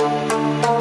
Música